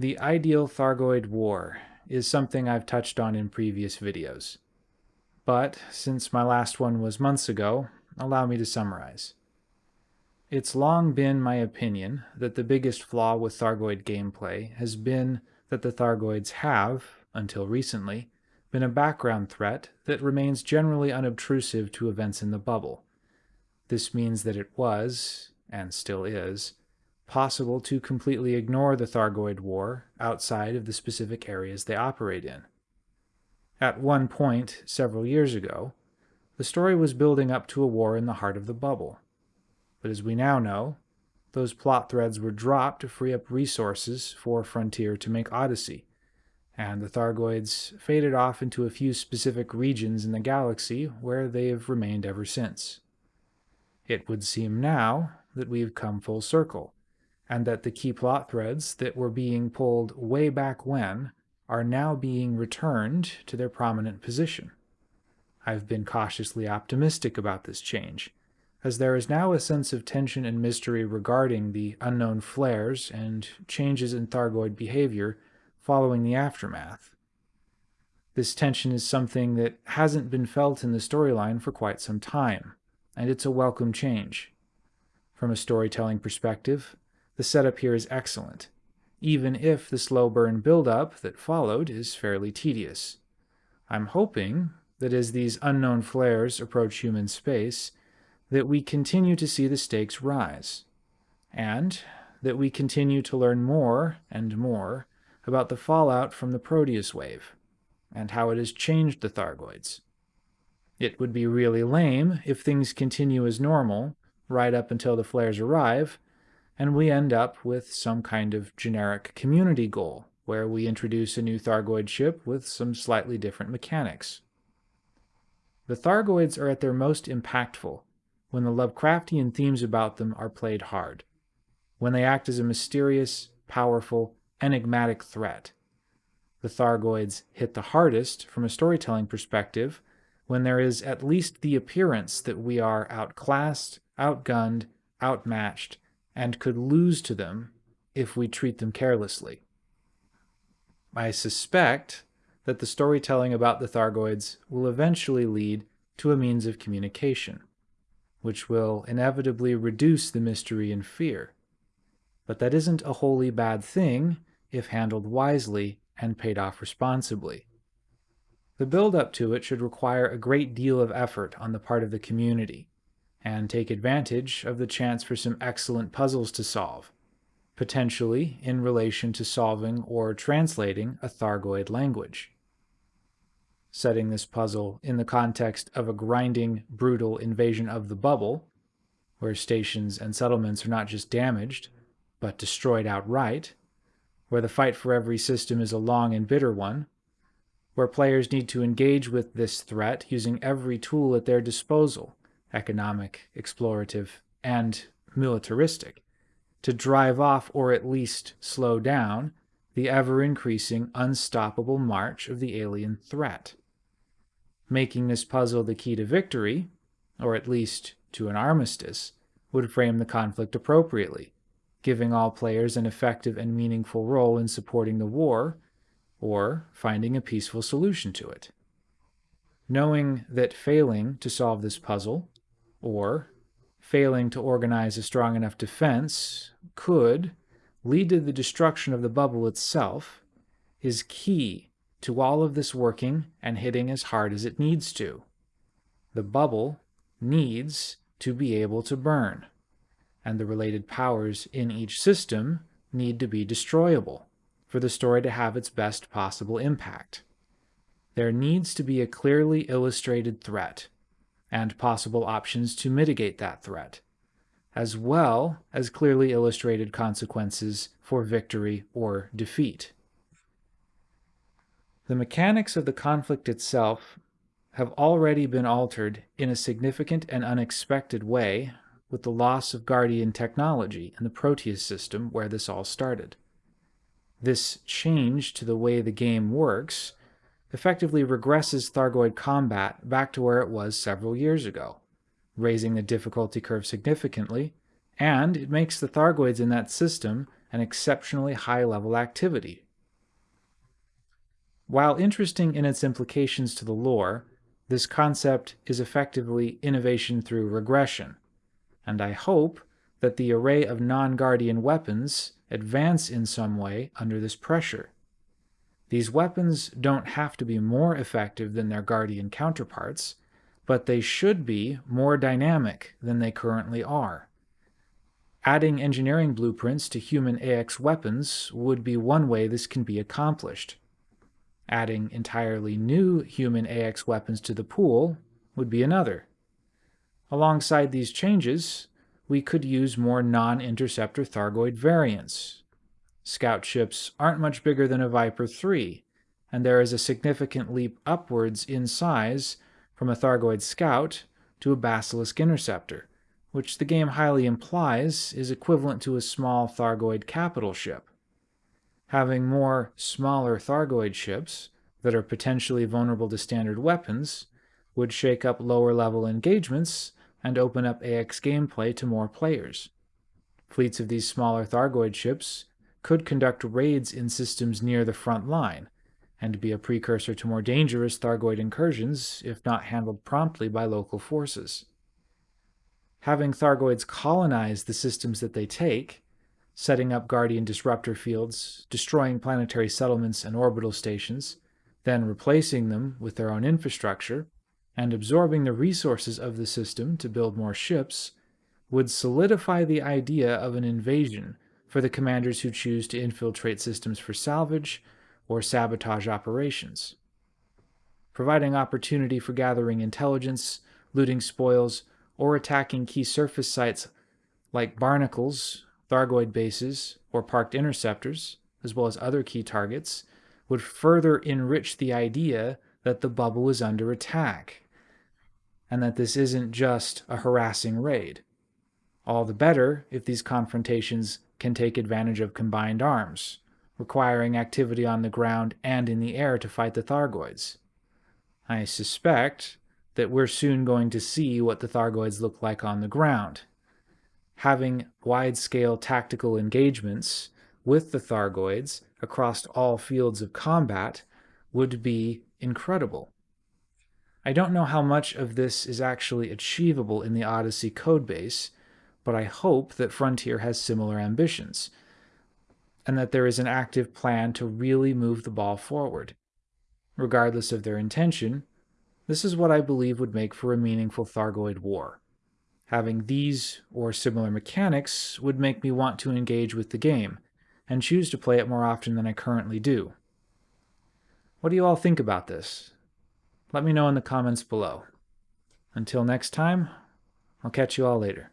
The ideal Thargoid war is something I've touched on in previous videos. But since my last one was months ago, allow me to summarize. It's long been my opinion that the biggest flaw with Thargoid gameplay has been that the Thargoids have, until recently, been a background threat that remains generally unobtrusive to events in the bubble. This means that it was, and still is, possible to completely ignore the Thargoid War outside of the specific areas they operate in. At one point, several years ago, the story was building up to a war in the heart of the bubble. But as we now know, those plot threads were dropped to free up resources for Frontier to make Odyssey, and the Thargoids faded off into a few specific regions in the galaxy where they have remained ever since. It would seem now that we've come full circle, and that the key plot threads that were being pulled way back when are now being returned to their prominent position. I've been cautiously optimistic about this change, as there is now a sense of tension and mystery regarding the unknown flares and changes in Thargoid behavior following the aftermath. This tension is something that hasn't been felt in the storyline for quite some time, and it's a welcome change. From a storytelling perspective, the setup here is excellent, even if the slow burn build-up that followed is fairly tedious. I'm hoping that as these unknown flares approach human space, that we continue to see the stakes rise, and that we continue to learn more and more about the fallout from the Proteus wave, and how it has changed the Thargoids. It would be really lame if things continue as normal, right up until the flares arrive, and we end up with some kind of generic community goal, where we introduce a new Thargoid ship with some slightly different mechanics. The Thargoids are at their most impactful when the Lovecraftian themes about them are played hard, when they act as a mysterious, powerful, enigmatic threat. The Thargoids hit the hardest from a storytelling perspective when there is at least the appearance that we are outclassed, outgunned, outmatched, and could lose to them if we treat them carelessly. I suspect that the storytelling about the Thargoids will eventually lead to a means of communication, which will inevitably reduce the mystery and fear. But that isn't a wholly bad thing if handled wisely and paid off responsibly. The build-up to it should require a great deal of effort on the part of the community, and take advantage of the chance for some excellent puzzles to solve, potentially in relation to solving or translating a Thargoid language. Setting this puzzle in the context of a grinding, brutal invasion of the bubble, where stations and settlements are not just damaged, but destroyed outright, where the fight for every system is a long and bitter one, where players need to engage with this threat using every tool at their disposal, economic, explorative, and militaristic, to drive off or at least slow down the ever-increasing, unstoppable march of the alien threat. Making this puzzle the key to victory, or at least to an armistice, would frame the conflict appropriately, giving all players an effective and meaningful role in supporting the war, or finding a peaceful solution to it. Knowing that failing to solve this puzzle or failing to organize a strong enough defense could lead to the destruction of the bubble itself, is key to all of this working and hitting as hard as it needs to. The bubble needs to be able to burn, and the related powers in each system need to be destroyable for the story to have its best possible impact. There needs to be a clearly illustrated threat and possible options to mitigate that threat, as well as clearly illustrated consequences for victory or defeat. The mechanics of the conflict itself have already been altered in a significant and unexpected way with the loss of Guardian technology in the Proteus system where this all started. This change to the way the game works effectively regresses Thargoid combat back to where it was several years ago, raising the difficulty curve significantly, and it makes the Thargoids in that system an exceptionally high-level activity. While interesting in its implications to the lore, this concept is effectively innovation through regression, and I hope that the array of non-Guardian weapons advance in some way under this pressure. These weapons don't have to be more effective than their Guardian counterparts, but they should be more dynamic than they currently are. Adding engineering blueprints to human AX weapons would be one way this can be accomplished. Adding entirely new human AX weapons to the pool would be another. Alongside these changes, we could use more non-interceptor Thargoid variants. Scout ships aren't much bigger than a Viper 3, and there is a significant leap upwards in size from a Thargoid Scout to a Basilisk Interceptor, which the game highly implies is equivalent to a small Thargoid capital ship. Having more smaller Thargoid ships that are potentially vulnerable to standard weapons would shake up lower level engagements and open up AX gameplay to more players. Fleets of these smaller Thargoid ships could conduct raids in systems near the front line, and be a precursor to more dangerous Thargoid incursions if not handled promptly by local forces. Having Thargoids colonize the systems that they take, setting up Guardian disruptor fields, destroying planetary settlements and orbital stations, then replacing them with their own infrastructure, and absorbing the resources of the system to build more ships would solidify the idea of an invasion for the commanders who choose to infiltrate systems for salvage or sabotage operations. Providing opportunity for gathering intelligence, looting spoils, or attacking key surface sites like barnacles, Thargoid bases, or parked interceptors, as well as other key targets, would further enrich the idea that the bubble is under attack and that this isn't just a harassing raid. All the better if these confrontations can take advantage of combined arms, requiring activity on the ground and in the air to fight the Thargoids. I suspect that we're soon going to see what the Thargoids look like on the ground. Having wide-scale tactical engagements with the Thargoids across all fields of combat would be incredible. I don't know how much of this is actually achievable in the Odyssey codebase, but I hope that Frontier has similar ambitions, and that there is an active plan to really move the ball forward. Regardless of their intention, this is what I believe would make for a meaningful Thargoid war. Having these or similar mechanics would make me want to engage with the game, and choose to play it more often than I currently do. What do you all think about this? Let me know in the comments below. Until next time, I'll catch you all later.